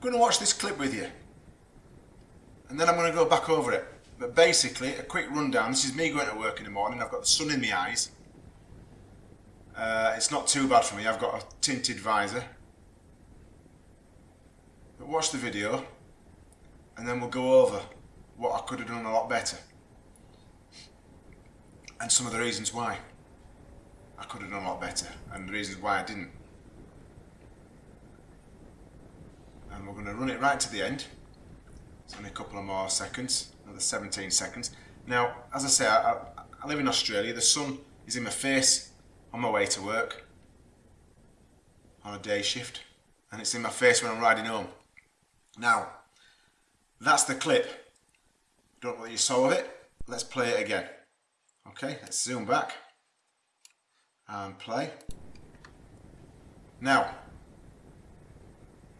going to watch this clip with you. And then I'm going to go back over it. But basically, a quick rundown. This is me going to work in the morning. I've got the sun in my eyes. Uh, it's not too bad for me. I've got a tinted visor. But watch the video and then we'll go over what I could have done a lot better. And some of the reasons why I could have done a lot better and the reasons why I didn't. And we're going to run it right to the end. It's only a couple of more seconds, another 17 seconds. Now, as I say, I, I live in Australia. The sun is in my face on my way to work on a day shift and it's in my face when I'm riding home. Now, that's the clip. Don't know what you saw of it. Let's play it again. Okay, let's zoom back and play. Now,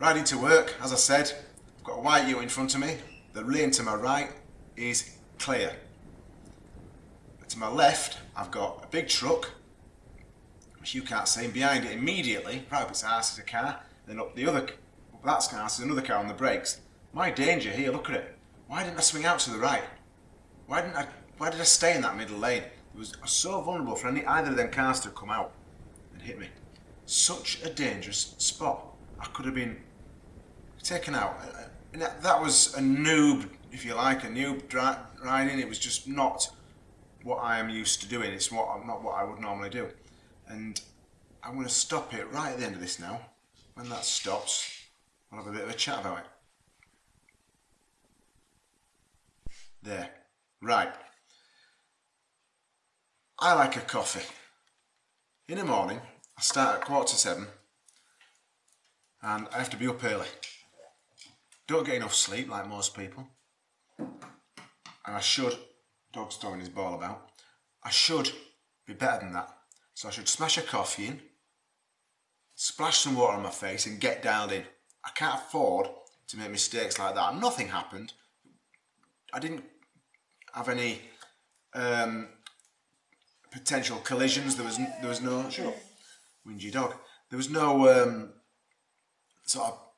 riding to work, as I said, I've got a white ute in front of me. The lane to my right is clear. To my left, I've got a big truck, which you can't see, and behind it immediately, right up its arse is a car, then up the other, up that car is another car on the brakes. My danger here, look at it. Why didn't I swing out to the right? Why didn't I, why did I stay in that middle lane? It was so vulnerable for any, either of them cars to come out and hit me. Such a dangerous spot. I could have been taken out. And that was a noob, if you like, a noob riding. It was just not what I am used to doing. It's what not what I would normally do. And I'm going to stop it right at the end of this now. When that stops, I'll have a bit of a chat about it. There. Right. I like a coffee. In the morning, I start at quarter to seven and I have to be up early. Don't get enough sleep like most people. And I should, dog's throwing his ball about, I should be better than that. So I should smash a coffee in, splash some water on my face and get dialed in. I can't afford to make mistakes like that. Nothing happened. I didn't have any um, potential collisions. There was there was no shut up, whingy dog. There was no um, sort of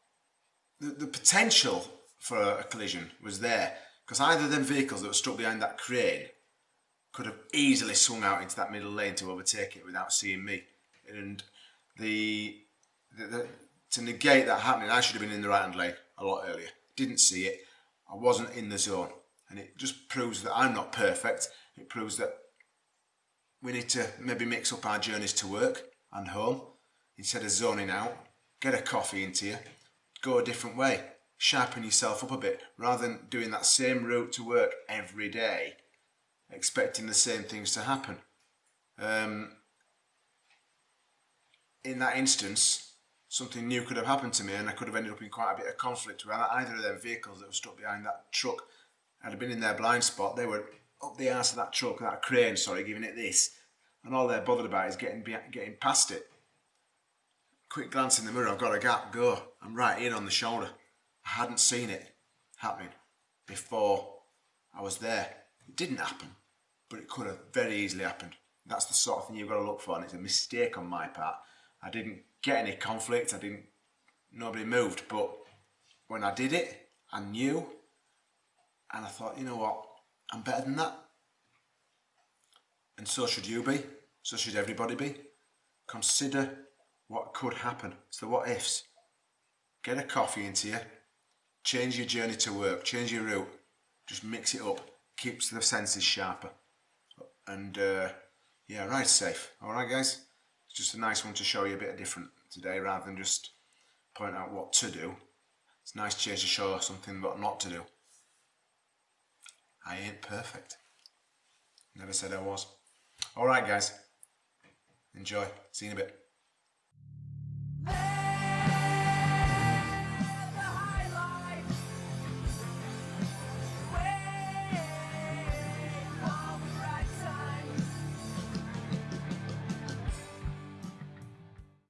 the, the potential for a collision was there because either of them vehicles that were stuck behind that crane could have easily swung out into that middle lane to overtake it without seeing me. And the, the, the to negate that happening, I should have been in the right hand lane a lot earlier. Didn't see it. I wasn't in the zone. And it just proves that I'm not perfect. It proves that we need to maybe mix up our journeys to work and home instead of zoning out. Get a coffee into you, go a different way, sharpen yourself up a bit rather than doing that same route to work every day, expecting the same things to happen. Um, in that instance, something new could have happened to me and I could have ended up in quite a bit of conflict with either of them vehicles that were stuck behind that truck have been in their blind spot. They were up the arse of that truck, that crane, sorry, giving it this. And all they're bothered about is getting getting past it. Quick glance in the mirror, I've got a gap, go. I'm right in on the shoulder. I hadn't seen it happening before I was there. It didn't happen, but it could have very easily happened. That's the sort of thing you've got to look for, and it's a mistake on my part. I didn't get any conflict, I didn't, nobody moved, but when I did it, I knew and I thought, you know what, I'm better than that. And so should you be. So should everybody be. Consider what could happen. It's the what ifs. Get a coffee into you. Change your journey to work. Change your route. Just mix it up. Keeps the senses sharper. And uh, yeah, ride safe. Alright guys? It's just a nice one to show you a bit different today rather than just point out what to do. It's nice change to show something what not to do. I ain't perfect. Never said I was. Alright guys. Enjoy. See you in a bit. Hey!